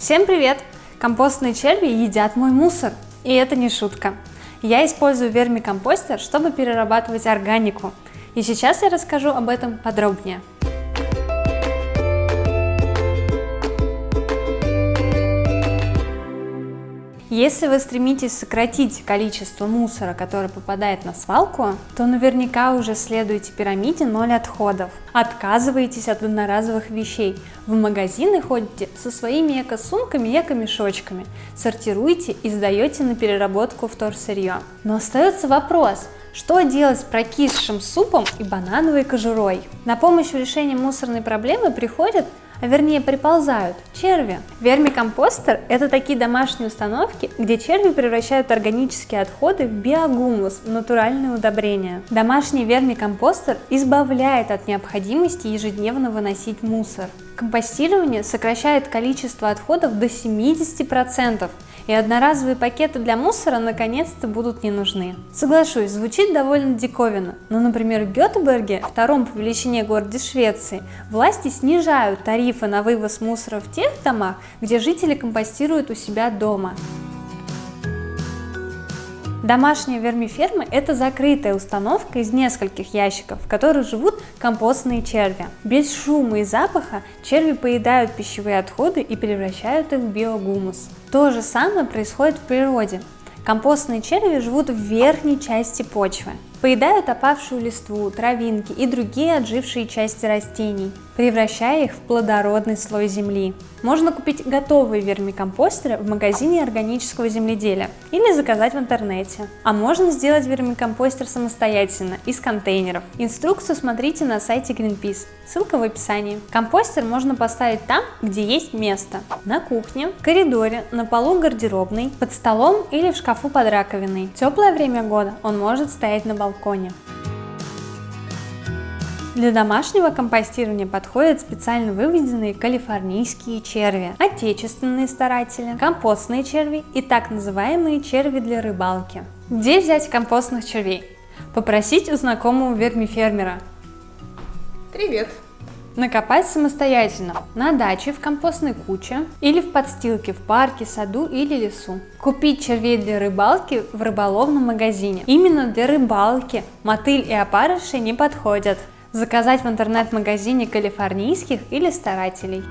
Всем привет! Компостные черви едят мой мусор. И это не шутка. Я использую вермикомпостер, чтобы перерабатывать органику. И сейчас я расскажу об этом подробнее. Если вы стремитесь сократить количество мусора, который попадает на свалку, то наверняка уже следуете пирамиде 0 отходов. Отказываетесь от одноразовых вещей. В магазины ходите со своими эко-сумками и эко-мешочками. Сортируете и сдаете на переработку вторсырье. Но остается вопрос, что делать с прокисшим супом и банановой кожурой? На помощь в решении мусорной проблемы приходят а вернее приползают черви. Вермикомпостер – это такие домашние установки, где черви превращают органические отходы в биогумус, в натуральное удобрение. Домашний вермикомпостер избавляет от необходимости ежедневно выносить мусор. Компостирование сокращает количество отходов до 70%, и одноразовые пакеты для мусора наконец-то будут не нужны. Соглашусь, звучит довольно диковинно, но, например, в Гетеборге, втором по величине городе Швеции, власти снижают тарифы на вывоз мусора в тех домах, где жители компостируют у себя дома. Домашние вермифермы – это закрытая установка из нескольких ящиков, в которых живут компостные черви. Без шума и запаха черви поедают пищевые отходы и превращают их в биогумус. То же самое происходит в природе. Компостные черви живут в верхней части почвы. Поедают опавшую листву, травинки и другие отжившие части растений, превращая их в плодородный слой земли. Можно купить готовые вермикомпостеры в магазине органического земледелия или заказать в интернете. А можно сделать вермикомпостер самостоятельно, из контейнеров. Инструкцию смотрите на сайте Greenpeace, ссылка в описании. Компостер можно поставить там, где есть место. На кухне, в коридоре, на полу гардеробной, под столом или в шкафу под раковиной. В теплое время года он может стоять на балконе балконе. Для домашнего компостирования подходят специально выведенные калифорнийские черви, отечественные старатели, компостные черви и так называемые черви для рыбалки. Где взять компостных червей? Попросить у знакомого вермифермера. Привет! Накопать самостоятельно на даче, в компостной куче или в подстилке в парке, саду или лесу. Купить червей для рыбалки в рыболовном магазине. Именно для рыбалки мотыль и опарыши не подходят. Заказать в интернет-магазине калифорнийских или старателей.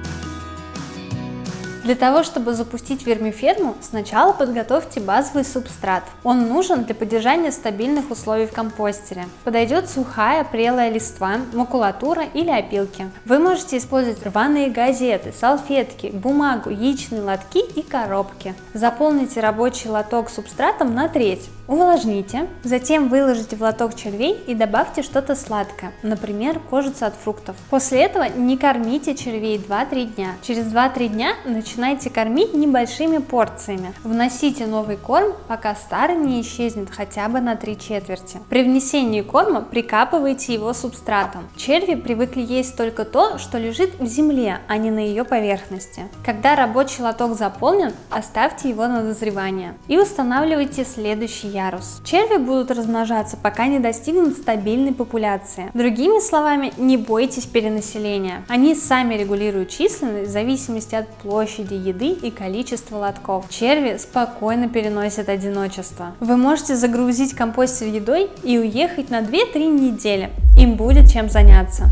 Для того, чтобы запустить вермиферму, сначала подготовьте базовый субстрат. Он нужен для поддержания стабильных условий в компостере. Подойдет сухая прелая листва, макулатура или опилки. Вы можете использовать рваные газеты, салфетки, бумагу, яичные лотки и коробки. Заполните рабочий лоток субстратом на треть. Увлажните, затем выложите в лоток червей и добавьте что-то сладкое, например, кожицу от фруктов. После этого не кормите червей 2-3 дня. Через 2-3 дня начинайте начинайте кормить небольшими порциями. Вносите новый корм, пока старый не исчезнет хотя бы на три четверти. При внесении корма прикапывайте его субстратом. Черви привыкли есть только то, что лежит в земле, а не на ее поверхности. Когда рабочий лоток заполнен, оставьте его на дозревание и устанавливайте следующий ярус. Черви будут размножаться, пока не достигнут стабильной популяции. Другими словами, не бойтесь перенаселения. Они сами регулируют численность в зависимости от площади, площади еды и количество лотков. Черви спокойно переносят одиночество. Вы можете загрузить компостер едой и уехать на 2-3 недели. Им будет чем заняться.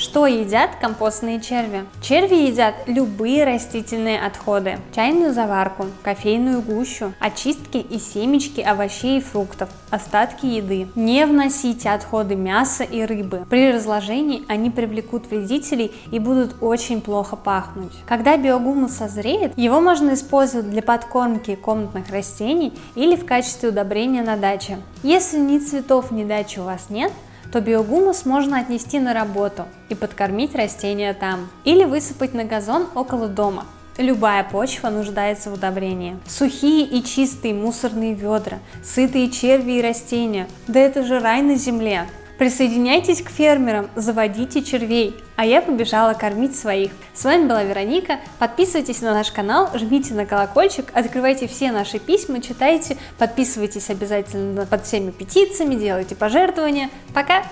Что едят компостные черви? Черви едят любые растительные отходы, чайную заварку, кофейную гущу, очистки и семечки овощей и фруктов, остатки еды. Не вносите отходы мяса и рыбы. При разложении они привлекут вредителей и будут очень плохо пахнуть. Когда биогумус созреет, его можно использовать для подкормки комнатных растений или в качестве удобрения на даче. Если ни цветов, ни дачи у вас нет, то биогумус можно отнести на работу и подкормить растения там. Или высыпать на газон около дома. Любая почва нуждается в удобрении. Сухие и чистые мусорные ведра, сытые черви и растения. Да это же рай на земле. Присоединяйтесь к фермерам, заводите червей, а я побежала кормить своих. С вами была Вероника, подписывайтесь на наш канал, жмите на колокольчик, открывайте все наши письма, читайте, подписывайтесь обязательно под всеми петициями, делайте пожертвования. Пока!